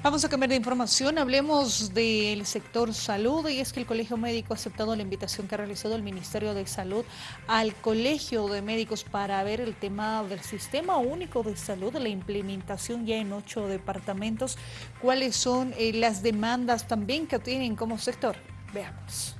Vamos a cambiar de información, hablemos del sector salud y es que el Colegio Médico ha aceptado la invitación que ha realizado el Ministerio de Salud al Colegio de Médicos para ver el tema del Sistema Único de Salud, la implementación ya en ocho departamentos. ¿Cuáles son eh, las demandas también que tienen como sector? Veamos.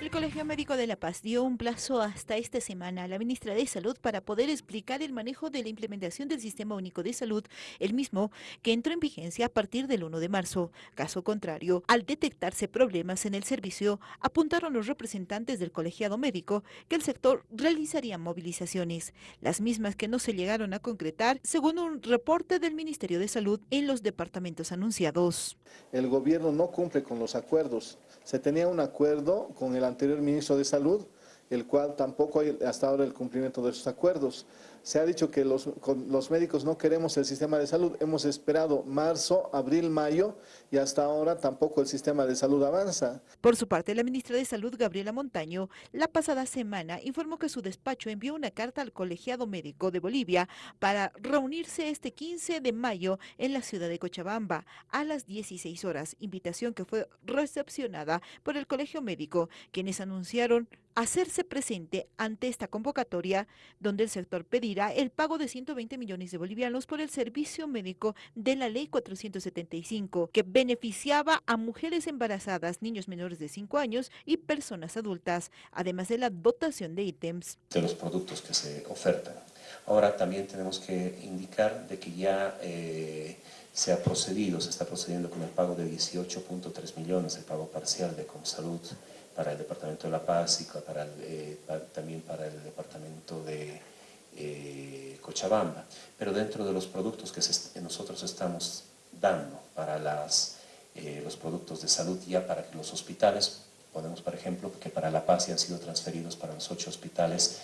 El Colegio Médico de La Paz dio un plazo hasta esta semana a la ministra de Salud para poder explicar el manejo de la implementación del Sistema Único de Salud, el mismo que entró en vigencia a partir del 1 de marzo. Caso contrario, al detectarse problemas en el servicio, apuntaron los representantes del colegiado médico que el sector realizaría movilizaciones, las mismas que no se llegaron a concretar, según un reporte del Ministerio de Salud en los departamentos anunciados. El gobierno no cumple con los acuerdos. Se tenía un acuerdo con el anterior ministro de Salud, el cual tampoco hay hasta ahora el cumplimiento de esos acuerdos. Se ha dicho que los, los, médicos no queremos el sistema de salud. Hemos esperado marzo, abril, mayo y hasta ahora tampoco el sistema de salud avanza. Por su parte, la ministra de Salud, Gabriela Montaño, la pasada semana informó que su despacho envió una carta al colegiado médico de Bolivia para reunirse este 15 de mayo en la ciudad de Cochabamba a las 16 horas, invitación que fue recepcionada por el colegio médico, quienes anunciaron hacerse presente ante esta convocatoria donde el sector pedirá el pago de 120 millones de bolivianos por el servicio médico de la ley 475 que beneficiaba a mujeres embarazadas, niños menores de 5 años y personas adultas, además de la dotación de ítems. De los productos que se ofertan. Ahora también tenemos que indicar de que ya eh, se ha procedido, se está procediendo con el pago de 18.3 millones, el pago parcial de Comsalud para el Departamento de La Paz y para eh, también para el Departamento de eh, Cochabamba. Pero dentro de los productos que, nosotros estamos dando para eh, los productos de salud ya para los hospitales, podemos por ejemplo que para La Paz ya han sido transferidos para los ocho hospitales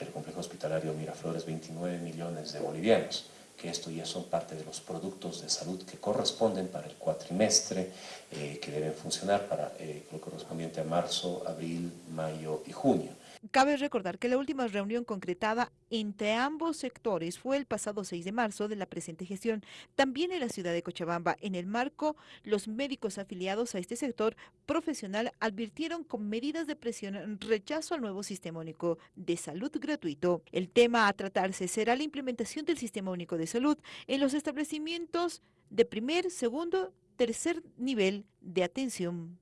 del complejo hospitalario Miraflores 29 millones de bolivianos que esto ya son parte de los productos de salud que corresponden para el cuatrimestre, eh, que deben funcionar para eh, lo correspondiente a marzo, abril, mayo y junio. Cabe recordar que la última reunión concretada entre ambos sectores fue el pasado 6 de marzo de la presente gestión, también en la ciudad de Cochabamba. En el marco, los médicos afiliados a este sector profesional advirtieron con medidas de presión rechazo al nuevo Sistema Único de Salud gratuito. El tema a tratarse será la implementación del Sistema Único de Salud en los establecimientos de primer, segundo, tercer nivel de atención.